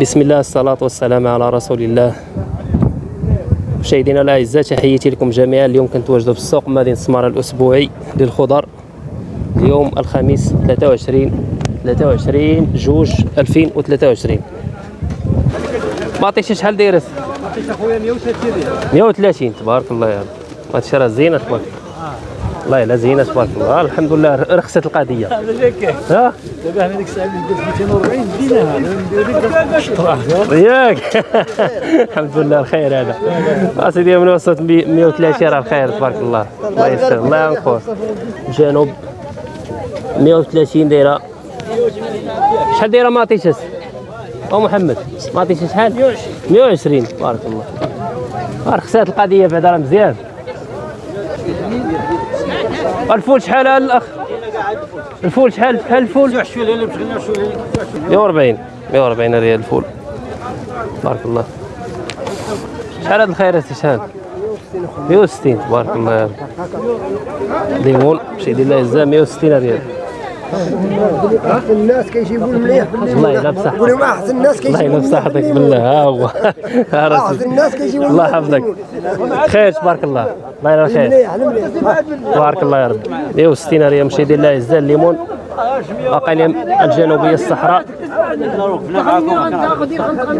بسم الله الصلاة والسلام على رسول الله. مشاهدينا الأعزاء تحياتي لكم جميعا. اليوم كنتواجدوا في السوق مدينة سمارة الأسبوعي للخضر. اليوم الخميس 23 23 جوج 2023 ما عطيتش شحال دايرة عطيت أخويا 130 ريال 130 تبارك الله يا رب. هادشي راه زينة تبارك الله يلا زينة تبارك الله. الحمد لله. رخصت جاك ها؟ دابا ديك الساعة اللي قلت 240 ديناها ندير ياك. الحمد لله الخير هذا. أسيدي من وسط 130 راه الخير تبارك الله. الله يسر الله ينقر جنوب. 130 دايرة. شحال دايرة ما عطيتش أو محمد ما عطيتش شحال 120 120 تبارك الله. رخصات القضية بعدا راه مزيان. الفول شحال الأخ؟ الفول شحال شحال الفول؟ شوية اللي بغينا شوية 140 140 ريال الفول. تبارك الله. شحال هاد الخيرات شحال؟ 160 تبارك الله. ليمون شي ديال الله يجزاه 160 ريال. الناس كيجيبوا المليح الله يلا لهم احسن الناس الله كيجيبوا يلا بصحتك بالله. ها هو ها راسي احسن الناس كيجيبوا الله يحفظك. خير تبارك الله. الله يلا خير. تبارك الله يا رب. 160 ريال مشي ديال الله يجزاه الليمون اقاليم الجنوبية الصحراء.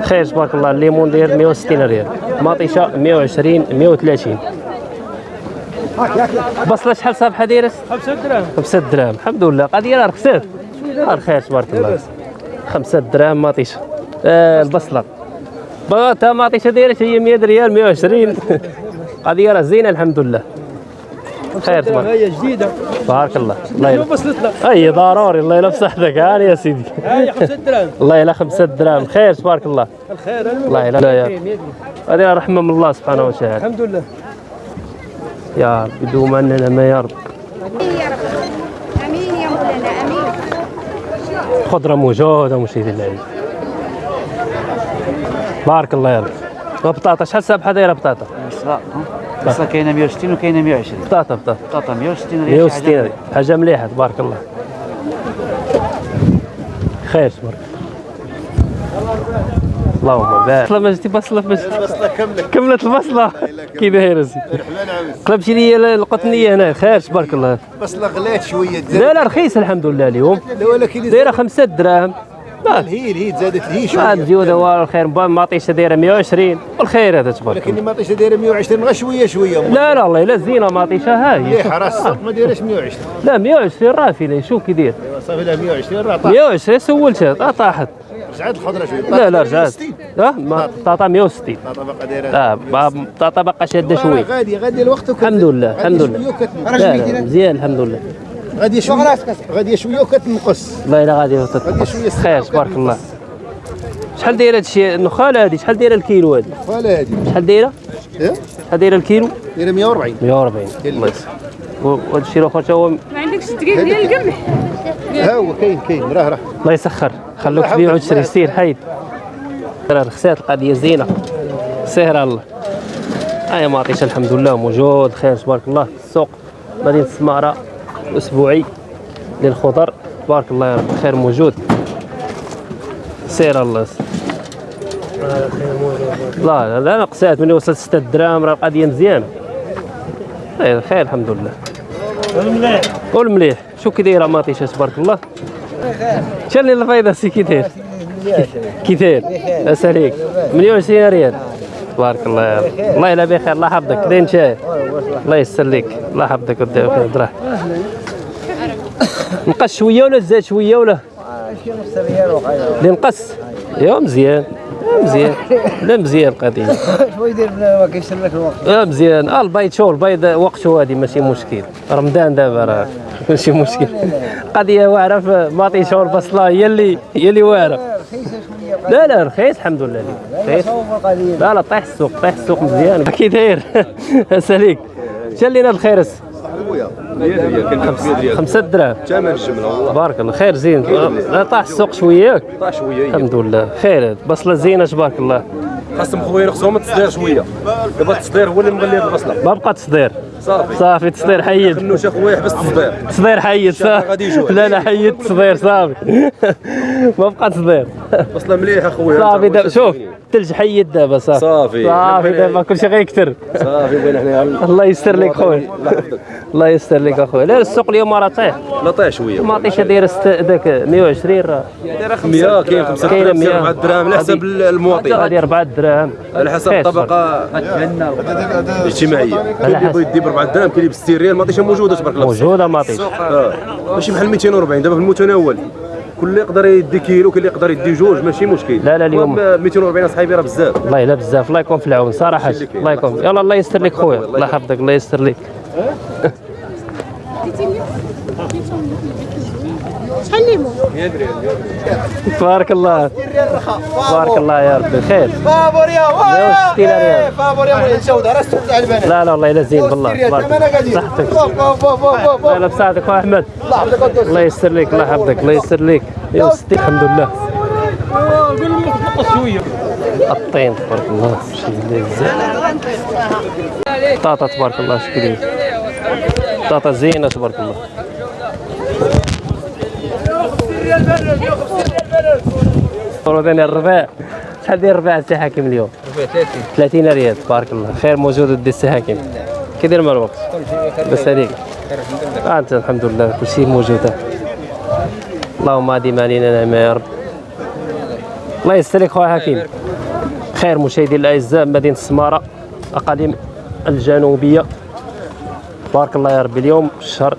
خير تبارك الله. الليمون داير 160 ريال. مطيشة 120 130 بصله شحال صافحه دايره 5 دراهم 5 دراهم الحمد لله. قضيه راه رخصات راه تبارك الله. 5 دراهم مطيشه آه البصلة. بغاتها مطيشه دايره هي 100 ريال 120 قضيه راه زينة الحمد لله. خير تبارك. هي جديدة. تبارك الله. الله يلا وصلت لك اي ضروري. الله يلا بصحتك هاني يا سيدي. هاي 5 دراهم. الله يلا خمسة دراهم. خير تبارك الله. الخير. الله يلا. هذه رحمة من الله سبحانه وتعالى. الحمد لله. يا رب يا رب أمين يا رب. أمين يا مولانا أمين. خضرة موجودة مشيدي العيد بارك الله يا رب. وبطاطا شحال سابحة دايرة بطاطا؟ بصله كاينة 160 وكاينة 120 بطاطا بطاطا. بطاطا 160 ريال 160 ريال. حاجة مليحة تبارك الله. خير تبارك اللهم بارك. بصلة مجدي بصلة مجدي بصلة كاملة. كملت البصلة. كي داير رحمن عاوز قلبتي لي القطنية هنا. خير تبارك الله. بصلة غلات شوية. لا لا رخيص الحمد لله اليوم. لا ولكن دايرة خمسة دراهم. ما هي هي تزادت هي ما شوية الجودة والخير ماطيشة دايرة 120 والخير هذا تبارك ولكن الله. ما طيشه دايرة 120 غير شوية شوية. لا لا الله لا زينة ماطيشة ها هي مليحه راه السوق ما دايرش 120 لا 120 راه في شوف كي داير صافي لها 120 راه طاح. 120 سولتها طا- طاحت. رجعت الخضرة شوية. لا لا رجعت آه ما طاطا 160 لا طبقة دايرة. آه با- طاطا باقا شاده شوية غادي غادي الوقت الحمد لله الحمد لله. وكت- لا لا مزيان الحمد لله. غادي شوية غادي شوية وكتنقص الله يلا غادي غادي شوية خير تبارك الله. شحال دايرة هادشي؟ النخاله هادي شحال دايرة الكيلو هادي؟ ولا هادي. شحال دايرة؟ إيه؟ شحال دايرة الكيلو؟ دايرة 140 140 الله يسر وهذا الشيء الآخر تا هو ما عندكش دقيق ديال القمح. ها هو كاين كاين راه راه. الله يسخر. خلوك تبيع وتشري سير حيد. راه رخصات القضية زينة. سهرة الله. هاي ماطيشه الحمد لله. موجود خير تبارك الله. السوق مدينة السمارة الاسبوعي للخضر. تبارك الله يا رب خير موجود. سير الله. لا لا لا نقصات من وصلت 6 دراهم راه القضية مزيانة. خير خير الحمد لله. المليح والمليح شو كي دايرة ماطيشه تبارك الله؟ شنو الفايدة سي كي داير. كي داير. اساليك 120 ريال. تبارك الله يا رب. الله يلا بخير الله يحفظك. داين شاي. الله يسر لك الله يحفظك ودي خير دراه نقص شوية ولا زاد شوية ولا؟ اللي نقص. ايوا مزيان آه، مزيان لا مزيان القضية. شوي يدير ما كيشري لك الوقت آه مزيان. آه البيض شو البيض وقته هادي ماشي مشكل. رمضان دابا راه ماشي مشكل. قضية واعرة في ماطي شو البصله هي اللي هي اللي واعرة. لا لا رخيص الحمد لله. رخيص. لا لا طيح السوق طيح السوق مزيان. كي داير ساليك شال لينا الخيرس خمسة دراهم. ثمن الجملة والله. بارك الله. خير زين. لا طاح السوق شوية. ياك طاح شوية الحمد لله. خير. بصلة زينة تبارك الله. خاصهم خويا يرخصوهم التصدير شوية. دابا التصدير هو اللي مغلي هاد البصلة. ما بقى تصدير. صافي. صافي تصدير حيد. خنوش اخويا حبس التصدير تصدير. حيد صافي. غادي. لا لا حيد تصدير صافي. ما بقى تصدير. بصله مليحه خويا صافي دابا شوف؟ الثلج حيد دابا صافي. صافي. صافي دابا كلشي غيكثر صافي بغينا حنا الله يستر لك خويا. الله يستر لك اخويا لا السوق اليوم راه طايح لا طيح شوية. المطيشه دايره ست- داك 120 راه. 100 كاين 5 كاينة دراهم 100. 4 دراهم على حسب المواطن. هذه 4 دراهم. على حسب الطبقة. الاجتماعيه كاين اللي بغى يدي ب 4 دراهم كاين اللي ب 60 ريال مطيشه موجودة تبارك الله. موجودة مطيشه آه. ماشي بحال 240 دابا في المتناول. كل اللي يقدر يدي كيلو اللي يقدر يدي جوج ماشي مشكل. لا، لا، اليوم- المهم 240 اصحابي راه بزاف. والله إلا بزاف. الله يكون في العون. صراحة. الله يكون يلا الله يستر لك خويا. الله يحفظك الله يستر لك. شحال ليمون تبارك الله. تبارك الله يا ربي. خير. فابور يا 160 ريال فابور يا ولد الجوده راه تاع البنات. لا لا والله الا زين بالله تبارك الله. صحتك. لا خويا أحمد. الله يستر لك الله يحفظك الله يستر لك. يا ستي الحمد لله. الطين تبارك الله. بزاف طاطا تبارك الله شكري. طاطا زينة تبارك الله. ثاني الرباع شحال داير الرباع حاكم اليوم؟ 30 ريال تبارك الله. خير موجود دي السي حاكم. كي داير مع الوقت؟ بس هذيك. آه أنت الحمد لله كل شيء موجود. اللهم اديم علينا نعمه يا رب. الله يستر لك خويا حكيم. خير مشاهدي الأعزاء مدينة السمارة أقاليم الجنوبية. تبارك الله يا ربي اليوم شهر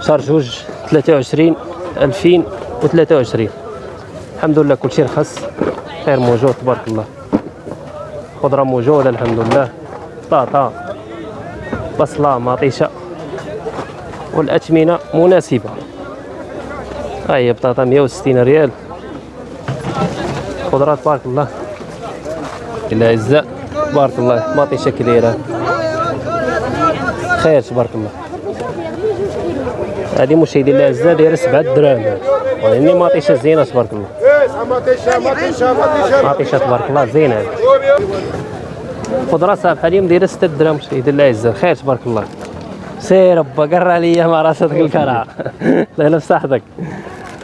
شهر جوج 23 2023 الحمد لله كل شيء رخص خير موجود تبارك الله. خضرة موجودة الحمد لله. طاطا. بصلة مطيشة. والأثمنة مناسبة. هاي بطاطا 160 ريال. خضرة تبارك الله. الأعزاء تبارك الله. مطيشة كبيرة. خير تبارك الله. هذه مشاهدي الاعزاء دايره 7 دراهم. يعني مطيشه زينة تبارك الله. مطيشه تبارك الله زينة. خضره صافحه اليوم دايرة 6 دراهم مشاهدي الاعزاء خير تبارك الله. سير با قرا عليا مع راسك الكرع الله يلف صحتك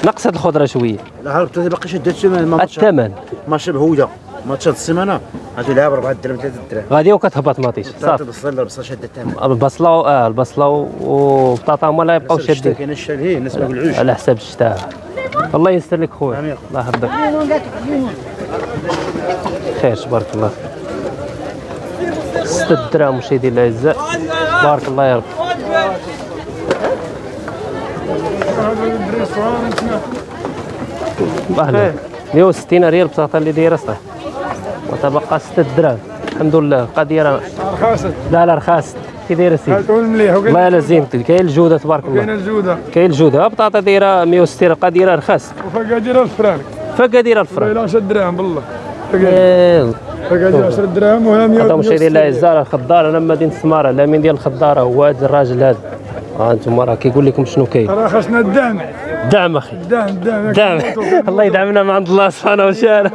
نقصت الخضرة شوية. لا هربت باقي شدت الثمن. ما الثمن ماشي بهوده ماتش هاد غادي لها ب 4 درهم 3 درهم غادي وكتهبط مطيشه صافي. صافي بصل بصل شد الثمن البصلة آه البصلة و- والبطاطا هما اللي يبقاو شادين. كاين الشال على حساب الشتاء الله يستر لك خويا. الله يحفظك. خير تبارك الله. ستة دراهم مشاهدي الاعزاء بارك الله يا رب. أهلا. 160 ريال بطاطا اللي دايرة صح وتبقى 6 دراهم. الحمد لله. قديره رخاصة. لا لا رخاص كي دايرة سيدي تقول مليح الله يلا زين كاين الجودة تبارك الله. الجودة. كاين الجودة. بطاطا دايرة 160 قديره رخاص وفقادير الفرانك فقديره الفرن إلى 10 دراهم بالله. إيه، فقادير 10 دراهم وها 100 هذا مشاهدي الاعزاء الخضار. أنا مدينة سمارة. لا من ديال الخضاره هو هذا الراجل هذا. ها أنتم راه كيقول لكم شنو كاين. راه خاصنا الدعم دعم أخي. دعم دعم دعم. الله يدعمنا من عند الله سبحانه وتعالى.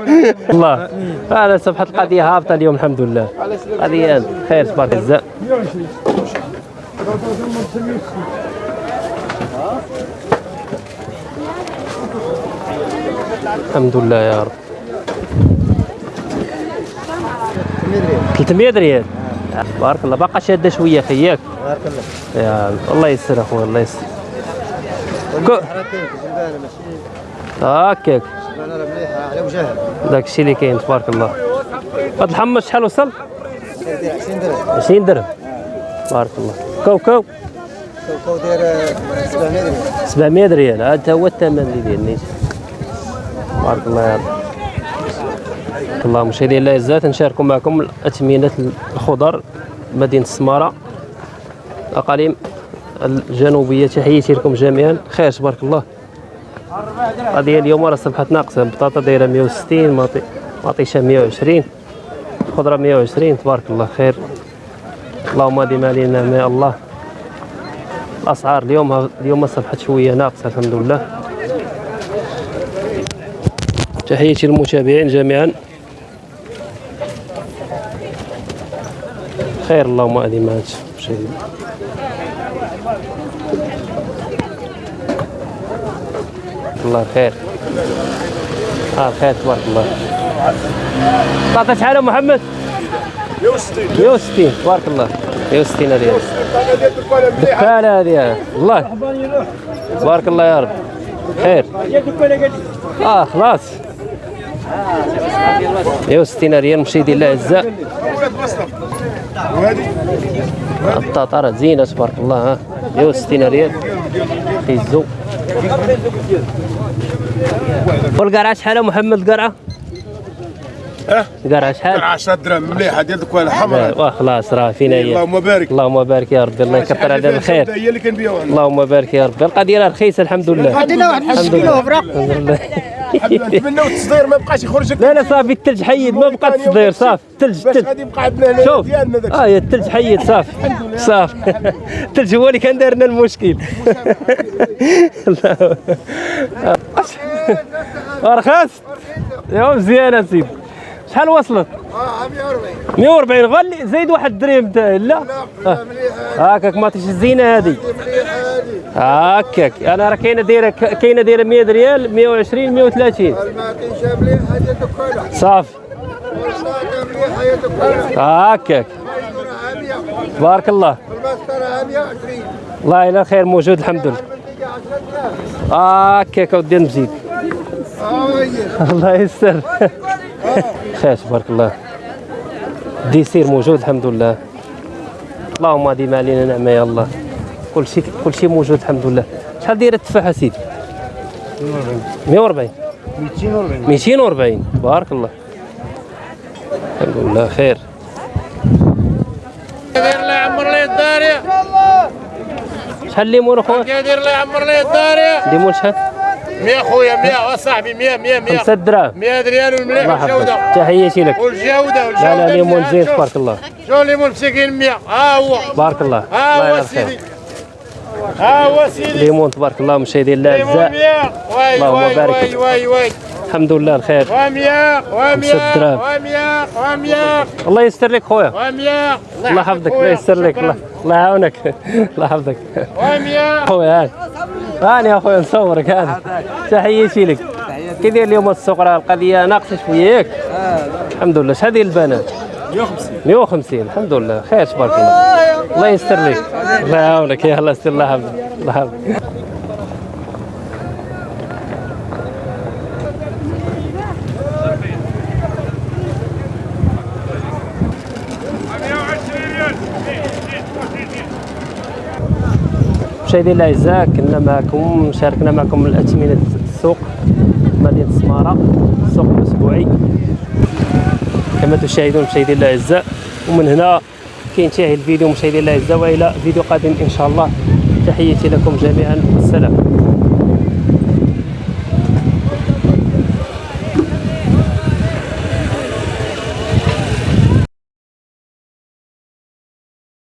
الله. أنا سبحت القضية هابطه اليوم الحمد لله. قضيه خير تبارك الله 120 الحمد لله يا رب. 300 ريال. بارك الله. باقا شادة شوية خياك بارك الله. يا الله يسر اخويا الله يسر كو- هكاك وجهها داك الشيء اللي كاين تبارك الله. هاد الحمص شحال وصل؟ 20 درهم. 20 درهم بارك الله. كوكو كوكو داير 700 درهم 700 ريال هذا هو الثمن اللي ديال بارك الله يا رب. الله مشاهدينا الاعزاء نشارك معكم اثمنه الخضر مدينة السمارة. أقاليم. الجنوبية. تحياتي لكم جميعا. خير تبارك الله. القضية اليوم راه صبحت ناقصة. البطاطا دايرة 160 مطيشه 120 الخضره 120 تبارك الله خير. اللهم ديما علينا ما الله. الأسعار اليوم اليوم صبحت شوية ناقصة الحمد لله. تحياتي للمتابعين جميعا. خير اللهم ادي مات شيء. الله خير آه خير تبارك الله. تعطي شحال محمد؟ 160 160 تبارك الله. 160 ريال دكانة هذه. الله. تبارك الله يا رب. خير. آه خلاص. 160 ريال مشاهدي الله الاعزاء الطاطرة زينة تبارك الله ها. 160 ريال خيزو. والقرعة شحال محمد القرعة؟ آه القرعة شحال؟ 10 درهم مليحة ديال الكوالة حمراء واه خلاص راه فينا هي. اللهم بارك. اللهم بارك يا ربي الله يكثر علينا الخير. هي اللي كنبيعوها؟ اللهم بارك يا ربي. القضية رخيصة الحمد لله. عندنا واحد نص كيلو لله. نتمنوا التصدير ما بقاش يخرج لا لا صافي الثلج حيد ما بقى تصدير صافي الثلج الثلج غادي يبقى عندنا شوف آه يا الثلج حيد صافي صافي. الثلج هو اللي كان داير لنا المشكل رخص يا مزيانه سيدي شحال وصلت؟ 140 غالي زيد واحد الدرهم. تا- لا آه. هاكاك ما تيش الزينة هذه هاكاك أنا راه كاينة دايرة كاينة دايرة 100 ريال 120 130 صافي. هاكاك بارك الله. الله الا خير موجود الحمد لله. هاكاك اودي نزيد الله يستر. خير تبارك الله. dessert موجود الحمد لله. اللهم ديما علينا نعمة يا الله. كل شيء كل شيء موجود الحمد لله شحال دايرة التفاحة سيدي؟ 140 240 240 بارك الله. الحمد لله خير. دير الله يعمر لي الدار يا شحال الليمون أخويا؟ دير الله يعمر لي الدار يا الليمون شحال؟ 100 خويا 100 اصاحبي 100 100 100 5 دراهم. 100 ريال والمليح الله يحفظك والجودة. تحياتي لك. والجودة والجودة لا لا ليمون. زين. تبارك الله. شوف ليمون مسكين 100 ها هو. بارك الله. ها الله هو سيدي. ها هو سيدي. ليمون تبارك الله مشاهدين الله ليمون اعزاء 100 واي اللهم بارك. واي واي الحمد لله الخير. و100 و100 خمسة دراهم. و100 و100 الله يستر لك خويا. و100 الله يحفظك الله يستر لك الله يعاونك. الله يحفظك. و100 خويا هاني هاني يا خويا نصورك هاني تحياتي لك. كي داير اليوم السوق راه القضية؟ ناقصة شوية. ياك الحمد لله. شحال ديال البنات. 150 150 الحمد لله. خير تبارك الله. الله يستر لك الله يعاونك. يا الله يستر الله يحفظك الله يحفظك مشاهدينا الاعزاء كنا معكم شاركنا معكم الأثمنة السوق مدينة السمارة. السوق الأسبوعي. كما تشاهدون مشاهدينا الاعزاء ومن هنا كينتهي الفيديو مشاهدينا الاعزاء وإلى فيديو قادم إن شاء الله. تحياتي لكم جميعا. والسلام.